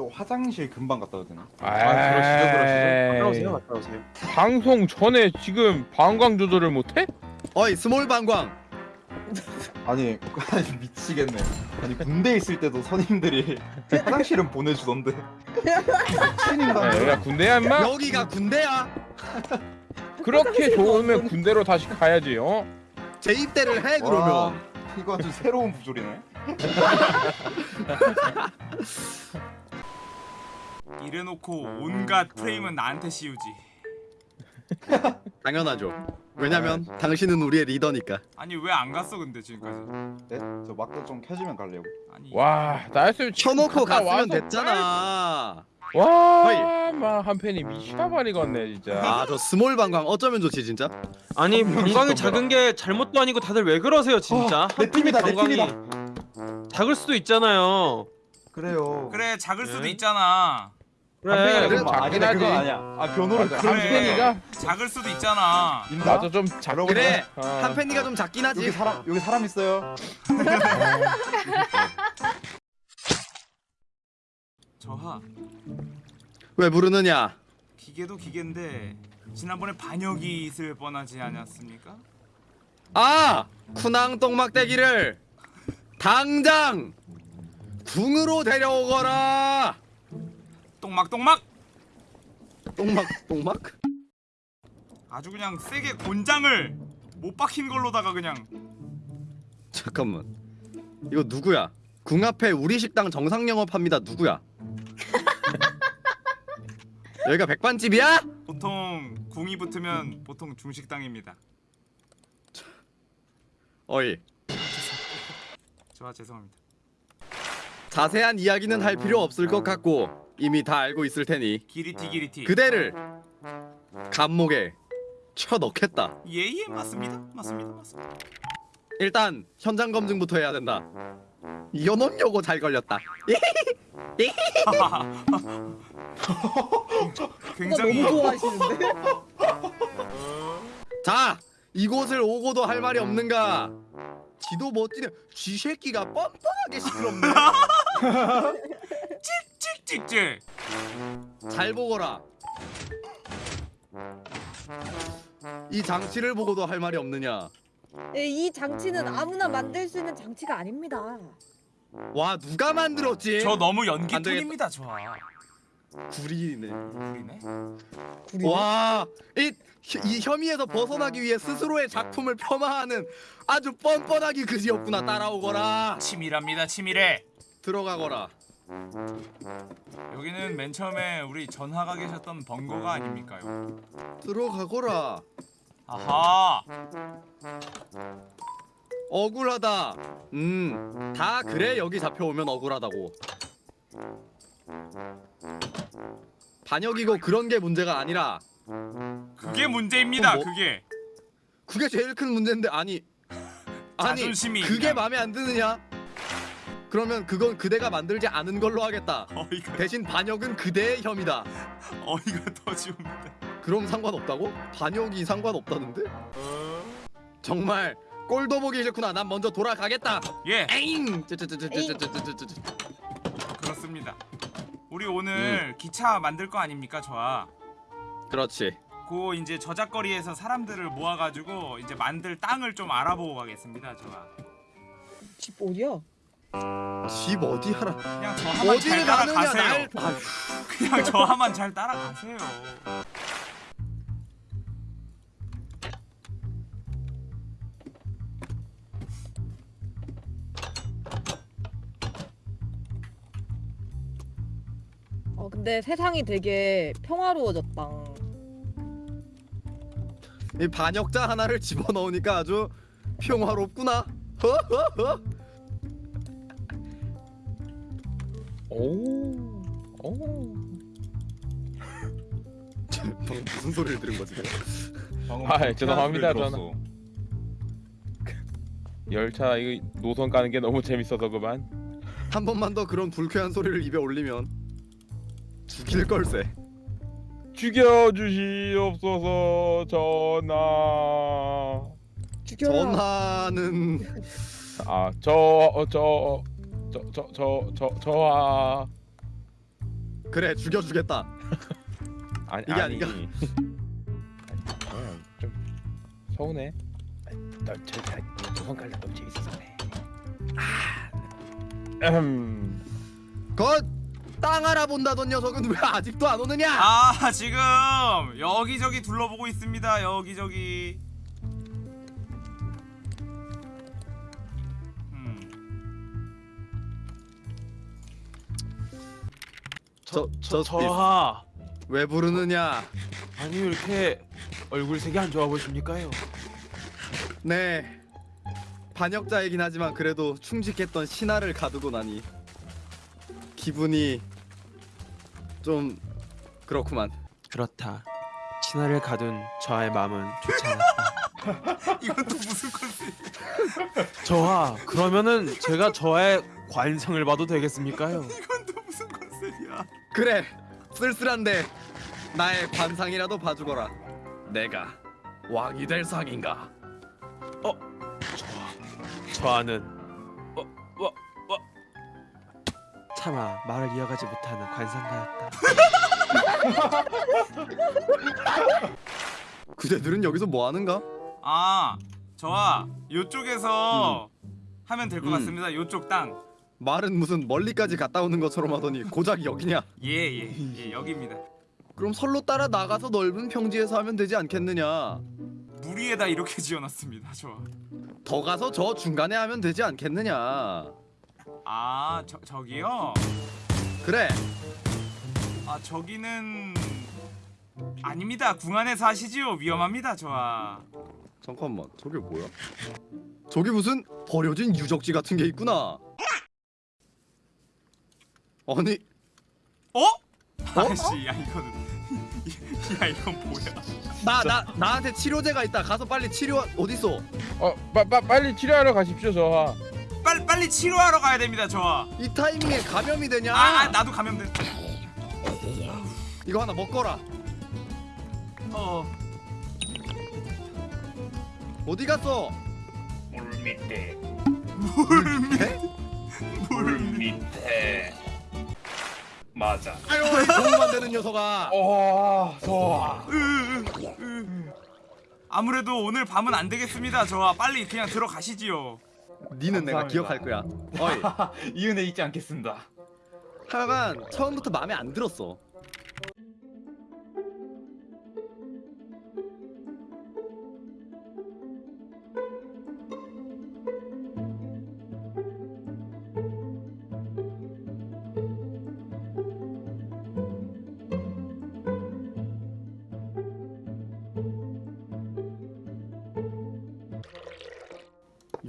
또 화장실 금방 갔다 오잖아. 아, 그러시죠, 그러시죠. 갔다 오세요, 갔다 오세요. 방송 전에 지금 방광 조절을 못해? 어이 small 방광 아니, 아니 미치겠네. 아니 군대 있을 때도 선임들이 화장실은 보내주던데. 야, 신인간. 여기가 군대야 임마? 여기가 군대야 그렇게 좋으면 군대로 다시 가야지 어? 재입대를 해 그러면 이거 아주 새로운 부조리네. 이래놓고 온갖 프레임은 나한테 씌우지. 당연하죠 왜냐면 당신은 우리의 리더니까 아니 왜 안 갔어 근데 지금까지? 네? 저 막도 좀 켜지면 갈래요. 아니 와 나였으면 갔다 갔으면 와서 됐잖아 와, 막한 팬이 미쳐버리겠네 진짜. 아 저 small 방광 어쩌면 좋지 진짜 아니 방광이 작은 게 잘못도 아니고 다들 왜 그러세요 진짜? 어, 내 팀이다, 내 방광이 작을 수도 있잖아요. 그래요. 그래 작을 수도 네. 있잖아. 한 팬이 그래. 좀 아, 작긴 하지. 아 변호를 그런 그래. 팬이가 작을 수도 있잖아. 맞아 좀 작긴 그래 해. 어. 한 팬이가 좀 작긴 하지 여기 사람 여기 사람 있어요. 저하 왜 부르느냐 기계도 기계인데 지난번에 반역이 있을 뻔하지 않았습니까? 아 쿠낭 똥막대기를 당장 궁으로 데려오거라 똥막 똥막? 똥막 똥막? 아주 그냥 세게 곤장을 못 박힌 걸로다가 그냥. 잠깐만. 이거 누구야? 궁 앞에 우리 식당 정상 영업합니다. 누구야? 여기가 백반집이야? 보통 궁이 붙으면 보통 중식당입니다. 어이. 죄송합니다. 자세한 이야기는 할 필요 없을 것 같고 이미 다 알고 있을 테니 기리티 기리티. 그대를 감목에 쳐 넣겠다 예예 맞습니다. 맞습니다. 맞습니다. 일단 현장 검증부터 해야 된다 이현원 요거 잘 걸렸다 굉장히 너무 좋아하시는데? 자 이곳을 오고도 할 말이 없는가 지도 멋지네 쥐새끼가 뻔뻔하게 시끄럽네 찍찍찍. 잘 보거라 이 장치를 보고도 할 말이 없느냐 예, 이 장치는 아무나 만들 수 있는 장치가 아닙니다. 와 누가 만들었지? 저 너무 안 되겠다. 연기톤입니다 저하. 구리네 우리네. 와 이 이 혐의에서 벗어나기 위해 스스로의 작품을 폄하하는 아주 뻔뻔하기 그지였구나 따라오거라 치밀합니다 치밀해. 들어가거라 여기는 맨 처음에 우리 전하가 계셨던 번거가 아닙니까요? 들어가거라 아하. 억울하다 음 다 그래 여기 잡혀오면 억울하다고 반역이고 그런 게 문제가 아니라 그게 문제입니다. 뭐- 그게. 그게 제일 큰 문제인데 아니 아니 그게. 마음에 안 드느냐 그러면 그건 그대가 만들지 않은 걸로 하겠다. 어이가... 대신 반역은 그대의 혐의다. 어이가 더지웁니다. 그럼 상관없다고? 반역이 상관없다는데? 어... 정말 꼴도 보기 싫구나. 난 먼저 돌아가겠다. 예. 에잉. 그렇습니다. 우리 오늘 음. 기차 만들 거 아닙니까, 저아? 그렇지. 고 이제 저작거리에서 사람들을 모아가지고 이제 만들 땅을 좀 알아보고 가겠습니다, 저아. 집 어디야? 집 어디 하라 그냥 저 하만 잘 따라가세요. 날 아휴. 그냥 저 하만 잘 따라가세요. 어 근데 세상이 되게 평화로워졌다. 이 반역자 하나를 집어넣으니까 아주 평화롭구나 허허허 오. 오. 방금 무슨 소리를 들은 거지 내가? 방금 아, 불쾌한 죄송합니다, 들었어. 열차 이거 노선 가는 게 너무 재밌어서 그만. 한 번만 더 그런 불쾌한 소리를 입에 올리면 죽일 걸세 죽여 주시옵소서 전하. 죽여라. 전하는 어, 아저저저 저 저 저 저하 그래 죽여주겠다. 아니 이게 아니. 아닌가? 좀 서운해. 너저 도망갈라 너지 있었네. 아. 음. 그땅 알아본다던 녀석은 왜 아직도 안 오느냐? 아 지금 여기저기 둘러보고 있습니다 여기저기 저, 저, 저하 왜 부르느냐? 아니 왜 이렇게 얼굴색이 안 좋아 보십니까요? 네. 반역자이긴 하지만 그래도 충직했던 신하를 가두고 나니 기분이 좀 그렇구만. 그렇다 신하를 가둔 저하의 마음은 좋지 않았다 이건 또 무슨 컨셉 저하 그러면은 제가 저의 관성을 봐도 되겠습니까요? 그래. 쓸쓸한데 나의 관상이라도 봐주거라. 내가 왕이 될 상인가? 저하는 어, 어, 어. 차마 말을 이어가지 못하는 관상가였다 그대들은 여기서 뭐 하는가? 아 저와 요쪽에서 하면 될것 음. 같습니다 요쪽 땅 말은 무슨 멀리까지 갔다 오는 것처럼 하더니 고작 여기냐? 예예 예, 여기입니다 그럼 선로 따라 나가서 넓은 평지에서 하면 되지 않겠느냐? 물 위에다 이렇게 지어놨습니다 저와 더 가서 저 중간에 하면 되지 않겠느냐? 아 저, 저기요? 그래. 아 저기는 아닙니다 궁 안에서 하시지요 위험합니다 저와 잠깐만. 저게 뭐야? 저기 무슨 버려진 유적지 같은 게 있구나. 아니 어? 아씨 야 이거는 야 이건 뭐야 나 나 나한테 치료제가 있다. 가서 빨리 치료 어디 있어? 어, 빠, 빠, 빨리 치료하러 가십시오, 저하. 빨리 빨리 치료하러 가야 됩니다 저와 이 타이밍에 감염이 되냐? 아, 아 나도 감염돼 이거 하나 먹거라. 어 어디 갔어? 물 밑에 맞아. 아유, 이 도움만 되는 녀석아. 와, 저하. 아무래도 오늘 밤은 안 되겠습니다 저와 빨리 그냥 들어가시지요 니는 내가 감사합니다. 기억할 거야. 어이. 이 은혜 잊지 않겠습니다. 하여간 처음부터 마음에 안 들었어.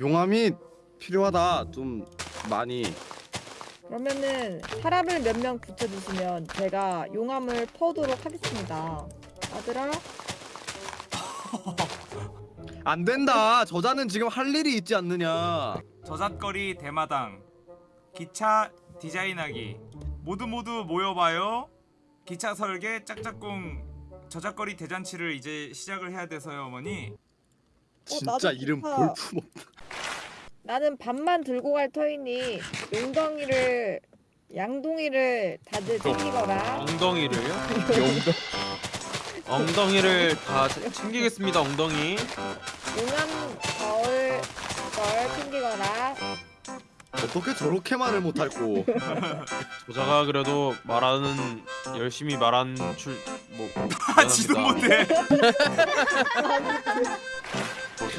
용암이 필요하다. 좀 많이. 그러면은 사람을 몇 명 붙여주시면 제가 용암을 퍼오도록 하겠습니다. 아들아, 안 된다. 저자는 지금 할 일이 있지 않느냐. 저잣거리 대마당 기차 디자인하기 모두 모두 모여봐요 기차 설계 짝짝꿍 저잣거리 대잔치를 이제 시작을 해야 돼서요 어머니 진짜 나도 이름 좋다. 볼품 없. 나는 밥만 들고 갈 터이니 용덩이를 양동이를 다들 챙기거라. 엉덩이를요? 엉덩이를 다 채- 챙기겠습니다 엉덩이 용암 거울 걸 챙기거라. 어떻게 저렇게 말을 못할꼬. 저자가 그래도 말하는 열심히 말한 출뭐 아 지도 못해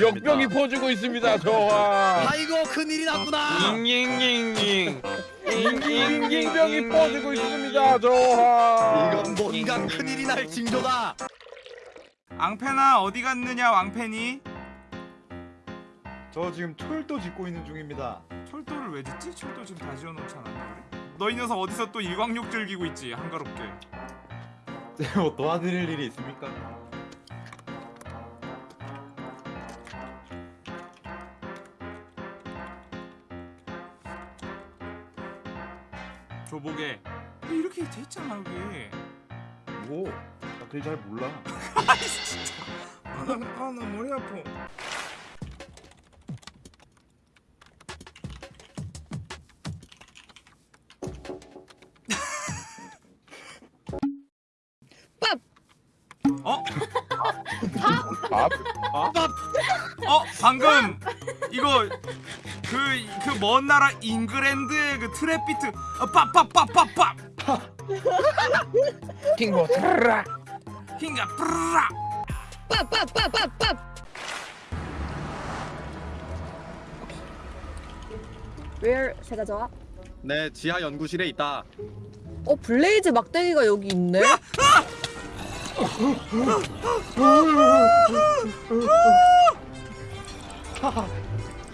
역병이 퍼지고 있습니다, 저하. 아이고 큰일이 났구나. 잉잉잉잉 잉잉잉병이 퍼지고 있습니다, 저하. 이건 뭔가 큰일이 날 징조다. 앙페나 어디 갔느냐 왕페니 저 지금 철도 짓고 있는 중입니다. 철도를 왜 짓지? 철도 지금 다 지어놓지 않았나 그래? 너이 녀석 어디서 또 일광욕 즐기고 있지 한가롭게 제가 뭐 도와드릴 일이 있습니까? 조복에 이렇게 돼 있잖아 여기 뭐? 나 그게 잘 몰라 아이 진짜 아나 아, 머리 아파 밥! 어? 밥! 밥? 밥! 어? 방금 이거 그 그 먼 나라 잉글랜드의 그 트랩 비트 어, pappapapapap 킹보 트라 흰가 프라 빡빡빡빡빡. Where 제가 좋아? 내 지하 연구실에 있다. 어 blaze 막대기가 여기 있네.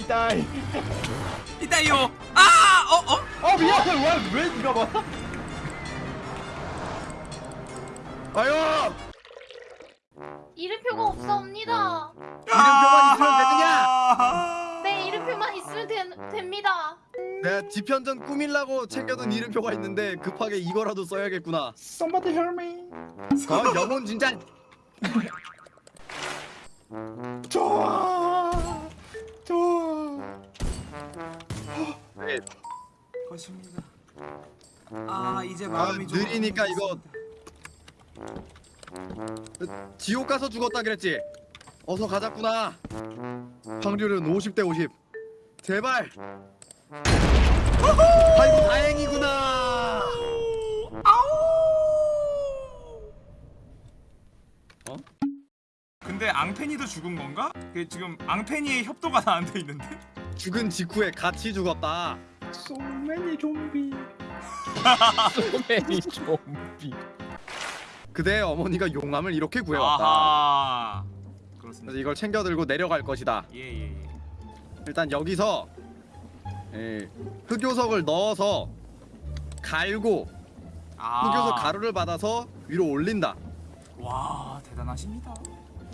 이따이. 이따요 아! 어? 어? 아 미안해. 왜왜 네가 봐? 아유 이름표가 없사옵니다. 이름표만 있으면 되느냐? 아! 네, 이름표만 있으면 되, 됩니다. 내가 지편전 꾸밀라고 챙겨둔 이름표가 있는데 급하게 이거라도 써야겠구나. Somebody help me. 어 영혼 진짜 좋아. 좋아. 것입니다 아 이제 아, 마음이 좀 느리니까 이거 지옥 가서 죽었다 그랬지. 어서 가자꾸나. 확률은 50대 50. 제발. 아이고 다행이구나. 근데 앙페니도 죽은 건가? 그 지금 앙페니의 협도가 나한테 있는데? 죽은 직후에 같이 죽었다. So many 좀비. 소매니 좀비 그대의 어머니가 용암을 이렇게 구해왔다. 아하 그렇습니다 그래서 이걸 챙겨 들고 내려갈 것이다. 예예예 예, 일단 여기서 예, 흑요석을 넣어서 갈고 아. 흑요석 가루를 받아서 위로 올린다. 와 대단하십니다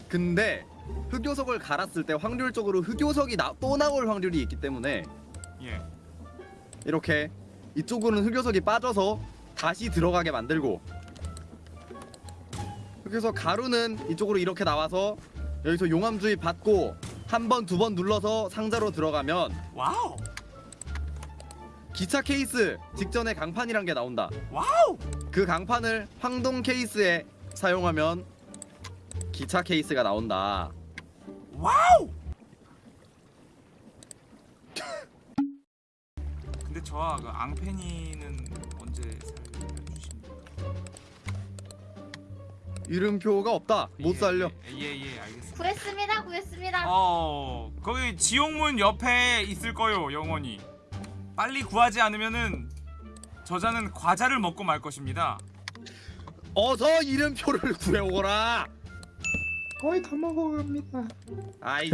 근데 흑요석을 갈았을 때 확률적으로 흑요석이 나, 또 나올 확률이 있기 때문에 예. 이렇게 이쪽으로는 흑요석이 빠져서 다시 들어가게 만들고 흑요석 가루는 이쪽으로 이렇게 나와서 여기서 용암 주입 받고 한 번 두 번 눌러서 상자로 들어가면 wow! 기차 케이스 직전에 강판이란 게 나온다. wow! 그 강판을 황동 케이스에 사용하면 기차 케이스가 나온다. 와우 근데 저와 그 앙페니는 언제 살려주십니까? 이름표가 없다. 못 살려. 예예 예, 알겠습니다 구했습니다, 구했습니다. 어 거기 지옥문 옆에 있을 거요 영원히 빨리 구하지 않으면은 저자는 과자를 먹고 말 것입니다 어서 이름표를 구해오거라. 거의 다 먹어갑니다. 아이